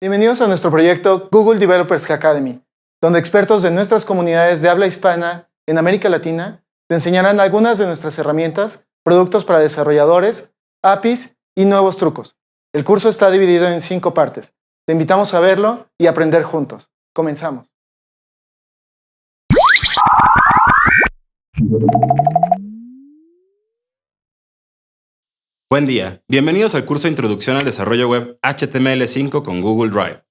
Bienvenidos a nuestro proyecto Google Developers Academy, donde expertos de nuestras comunidades de habla hispana en América Latina te enseñarán algunas de nuestras herramientas, productos para desarrolladores, APIs y nuevos trucos. El curso está dividido en cinco partes. Te invitamos a verlo y aprender juntos. Comenzamos. Buen día, bienvenidos al curso de Introducción al Desarrollo Web HTML5 con Google Drive.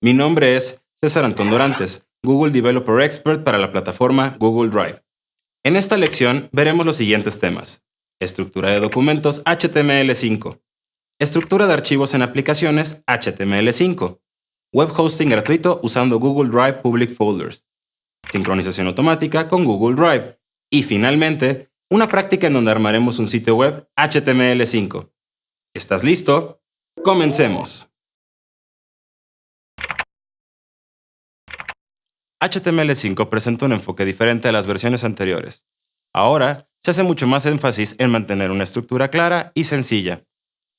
Mi nombre es César Antón Dorantes, Google Developer Expert para la plataforma Google Drive. En esta lección veremos los siguientes temas. Estructura de documentos HTML5. Estructura de archivos en aplicaciones HTML5. Web hosting gratuito usando Google Drive Public Folders. Sincronización automática con Google Drive. Y finalmente, una práctica en donde armaremos un sitio web HTML5. ¿Estás listo? ¡Comencemos! HTML5 presenta un enfoque diferente a las versiones anteriores. Ahora, se hace mucho más énfasis en mantener una estructura clara y sencilla.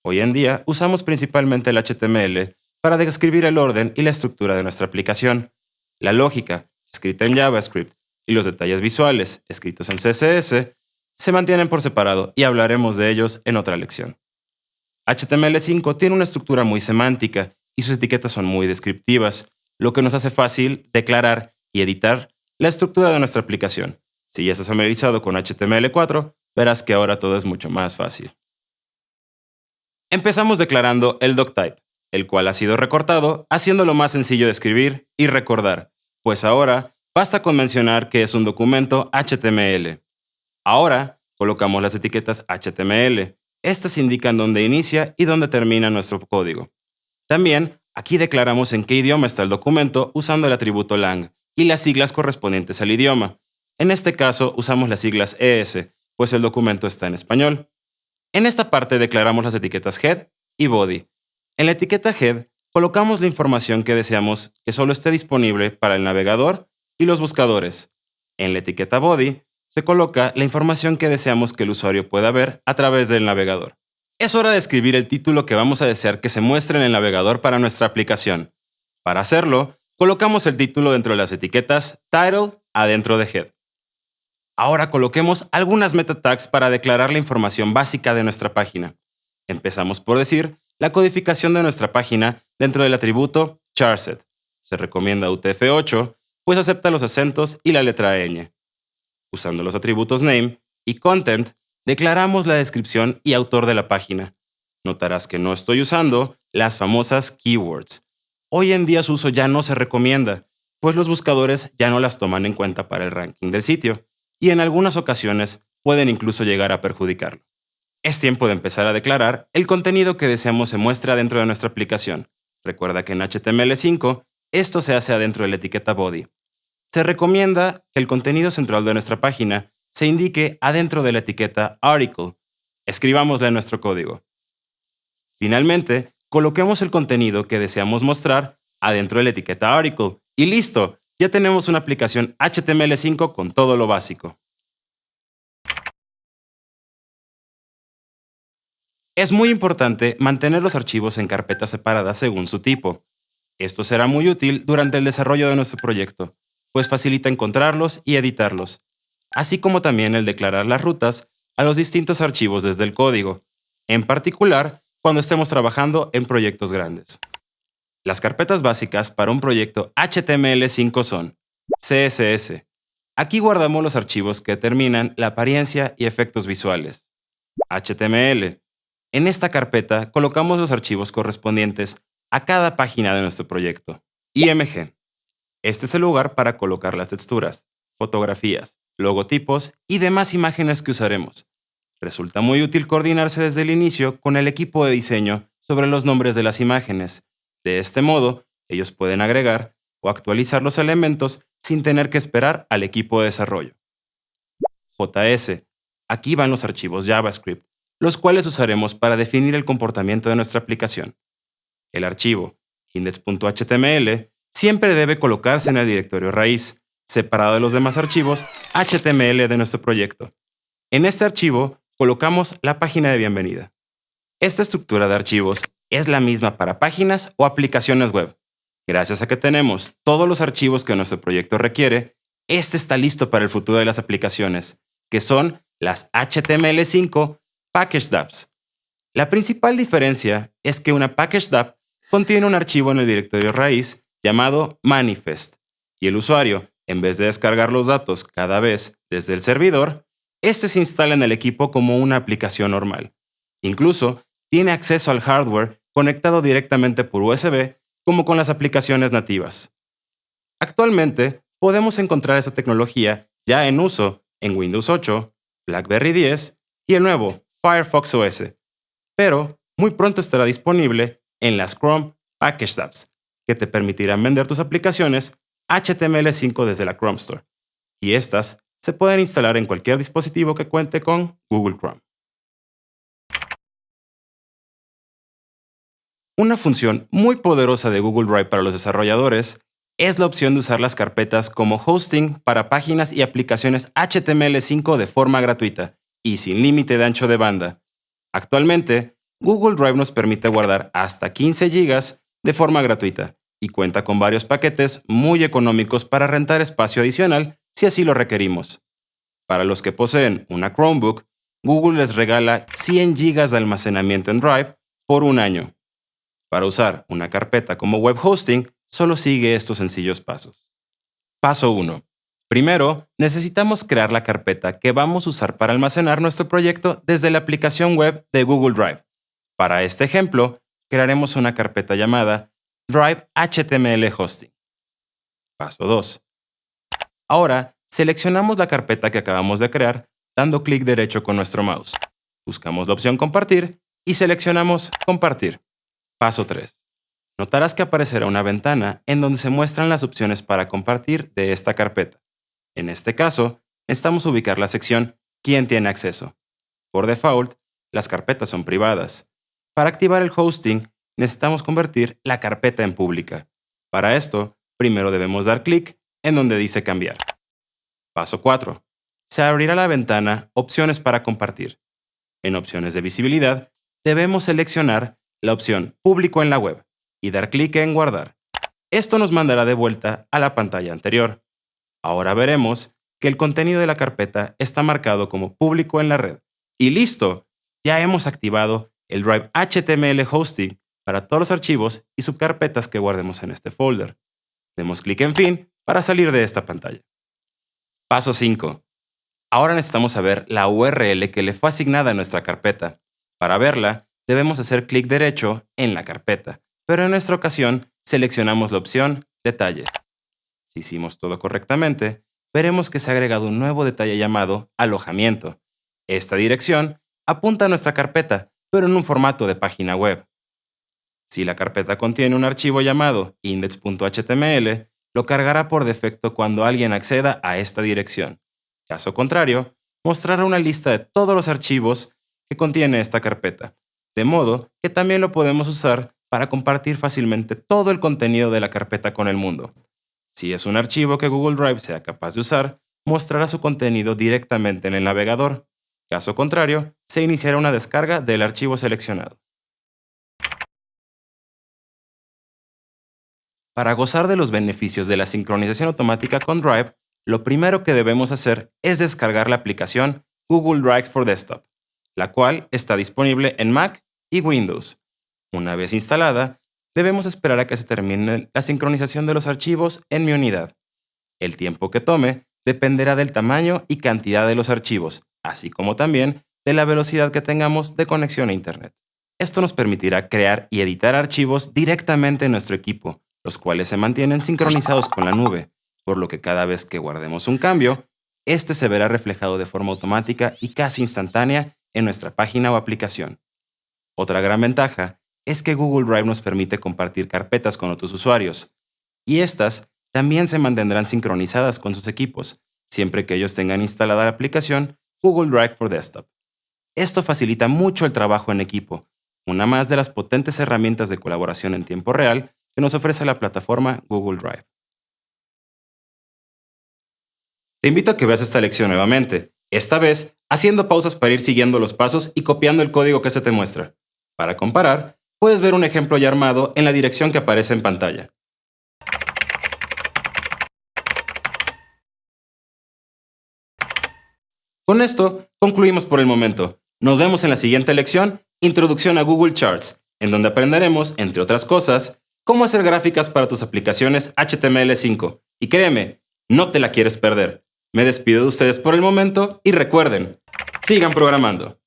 Hoy en día, usamos principalmente el HTML para describir el orden y la estructura de nuestra aplicación. La lógica, escrita en JavaScript, y los detalles visuales, escritos en CSS, se mantienen por separado y hablaremos de ellos en otra lección. HTML5 tiene una estructura muy semántica y sus etiquetas son muy descriptivas, lo que nos hace fácil declarar y editar la estructura de nuestra aplicación. Si ya estás familiarizado con HTML4, verás que ahora todo es mucho más fácil. Empezamos declarando el doctype, el cual ha sido recortado, haciéndolo más sencillo de escribir y recordar, pues ahora basta con mencionar que es un documento HTML. Ahora colocamos las etiquetas HTML. Estas indican dónde inicia y dónde termina nuestro código. También aquí declaramos en qué idioma está el documento usando el atributo lang y las siglas correspondientes al idioma. En este caso usamos las siglas ES, pues el documento está en español. En esta parte declaramos las etiquetas head y body. En la etiqueta head colocamos la información que deseamos que solo esté disponible para el navegador y los buscadores. En la etiqueta body se coloca la información que deseamos que el usuario pueda ver a través del navegador. Es hora de escribir el título que vamos a desear que se muestre en el navegador para nuestra aplicación. Para hacerlo, colocamos el título dentro de las etiquetas Title adentro de Head. Ahora coloquemos algunas meta tags para declarar la información básica de nuestra página. Empezamos por decir la codificación de nuestra página dentro del atributo charset. Se recomienda UTF-8, pues acepta los acentos y la letra ñ. Usando los atributos name y content, declaramos la descripción y autor de la página. Notarás que no estoy usando las famosas keywords. Hoy en día su uso ya no se recomienda, pues los buscadores ya no las toman en cuenta para el ranking del sitio, y en algunas ocasiones pueden incluso llegar a perjudicarlo. Es tiempo de empezar a declarar el contenido que deseamos se muestre dentro de nuestra aplicación. Recuerda que en HTML5 esto se hace adentro de la etiqueta body, se recomienda que el contenido central de nuestra página se indique adentro de la etiqueta article. Escribámosla en nuestro código. Finalmente, coloquemos el contenido que deseamos mostrar adentro de la etiqueta article. Y listo, ya tenemos una aplicación HTML5 con todo lo básico. Es muy importante mantener los archivos en carpetas separadas según su tipo. Esto será muy útil durante el desarrollo de nuestro proyecto, pues facilita encontrarlos y editarlos, así como también el declarar las rutas a los distintos archivos desde el código, en particular cuando estemos trabajando en proyectos grandes. Las carpetas básicas para un proyecto HTML5 son CSS. Aquí guardamos los archivos que determinan la apariencia y efectos visuales. HTML. En esta carpeta colocamos los archivos correspondientes a cada página de nuestro proyecto. IMG. Este es el lugar para colocar las texturas, fotografías, logotipos y demás imágenes que usaremos. Resulta muy útil coordinarse desde el inicio con el equipo de diseño sobre los nombres de las imágenes. De este modo, ellos pueden agregar o actualizar los elementos sin tener que esperar al equipo de desarrollo. JS. Aquí van los archivos JavaScript, los cuales usaremos para definir el comportamiento de nuestra aplicación. El archivo index.html siempre debe colocarse en el directorio raíz, separado de los demás archivos HTML de nuestro proyecto. En este archivo colocamos la página de bienvenida. Esta estructura de archivos es la misma para páginas o aplicaciones web. Gracias a que tenemos todos los archivos que nuestro proyecto requiere, este está listo para el futuro de las aplicaciones, que son las HTML5 Package Dapps. La principal diferencia es que una Package Dapp contiene un archivo en el directorio raíz llamado manifest, y el usuario, en vez de descargar los datos cada vez desde el servidor, este se instala en el equipo como una aplicación normal. Incluso tiene acceso al hardware conectado directamente por USB como con las aplicaciones nativas. Actualmente, podemos encontrar esa tecnología ya en uso en Windows 8, BlackBerry 10 y el nuevo Firefox OS, pero muy pronto estará disponible en las Chrome Package Apps, que te permitirán vender tus aplicaciones HTML5 desde la Chrome Store, y estas se pueden instalar en cualquier dispositivo que cuente con Google Chrome. Una función muy poderosa de Google Drive para los desarrolladores es la opción de usar las carpetas como hosting para páginas y aplicaciones HTML5 de forma gratuita y sin límite de ancho de banda. Actualmente, Google Drive nos permite guardar hasta 15 GB de forma gratuita y cuenta con varios paquetes muy económicos para rentar espacio adicional si así lo requerimos. Para los que poseen una Chromebook, Google les regala 100 GB de almacenamiento en Drive por un año. Para usar una carpeta como web hosting, solo sigue estos sencillos pasos. Paso 1. Primero, necesitamos crear la carpeta que vamos a usar para almacenar nuestro proyecto desde la aplicación web de Google Drive. Para este ejemplo, crearemos una carpeta llamada Drive HTML Hosting. Paso 2. Ahora, seleccionamos la carpeta que acabamos de crear dando clic derecho con nuestro mouse. Buscamos la opción Compartir y seleccionamos Compartir. Paso 3. Notarás que aparecerá una ventana en donde se muestran las opciones para compartir de esta carpeta. En este caso, necesitamos ubicar la sección ¿Quién tiene acceso? Por default, las carpetas son privadas. Para activar el hosting, necesitamos convertir la carpeta en pública. Para esto, primero debemos dar clic en donde dice cambiar. Paso 4. Se abrirá la ventana Opciones para compartir. En Opciones de visibilidad, debemos seleccionar la opción Público en la web y dar clic en Guardar. Esto nos mandará de vuelta a la pantalla anterior. Ahora veremos que el contenido de la carpeta está marcado como público en la red. Y listo, ya hemos activado el Drive HTML Hosting para todos los archivos y subcarpetas que guardemos en este folder. Demos clic en Fin para salir de esta pantalla. Paso 5. Ahora necesitamos saber la URL que le fue asignada a nuestra carpeta. Para verla, debemos hacer clic derecho en la carpeta, pero en nuestra ocasión seleccionamos la opción Detalles. Si hicimos todo correctamente, veremos que se ha agregado un nuevo detalle llamado Alojamiento. Esta dirección apunta a nuestra carpeta, pero en un formato de página web. Si la carpeta contiene un archivo llamado index.html, lo cargará por defecto cuando alguien acceda a esta dirección. Caso contrario, mostrará una lista de todos los archivos que contiene esta carpeta, de modo que también lo podemos usar para compartir fácilmente todo el contenido de la carpeta con el mundo. Si es un archivo que Google Drive sea capaz de usar, mostrará su contenido directamente en el navegador. Caso contrario, se iniciará una descarga del archivo seleccionado. Para gozar de los beneficios de la sincronización automática con Drive, lo primero que debemos hacer es descargar la aplicación Google Drive for Desktop, la cual está disponible en Mac y Windows. Una vez instalada, debemos esperar a que se termine la sincronización de los archivos en mi unidad. El tiempo que tome dependerá del tamaño y cantidad de los archivos, así como también de la velocidad que tengamos de conexión a Internet. Esto nos permitirá crear y editar archivos directamente en nuestro equipo, los cuales se mantienen sincronizados con la nube, por lo que cada vez que guardemos un cambio, este se verá reflejado de forma automática y casi instantánea en nuestra página o aplicación. Otra gran ventaja es que Google Drive nos permite compartir carpetas con otros usuarios, y estas también se mantendrán sincronizadas con sus equipos, siempre que ellos tengan instalada la aplicación Google Drive for Desktop. Esto facilita mucho el trabajo en equipo, una más de las potentes herramientas de colaboración en tiempo real que nos ofrece la plataforma Google Drive. Te invito a que veas esta lección nuevamente, esta vez haciendo pausas para ir siguiendo los pasos y copiando el código que se te muestra. Para comparar, puedes ver un ejemplo ya armado en la dirección que aparece en pantalla. Con esto, concluimos por el momento. Nos vemos en la siguiente lección, Introducción a Google Charts, en donde aprenderemos, entre otras cosas, cómo hacer gráficas para tus aplicaciones HTML5. Y créeme, no te la quieres perder. Me despido de ustedes por el momento y recuerden, sigan programando.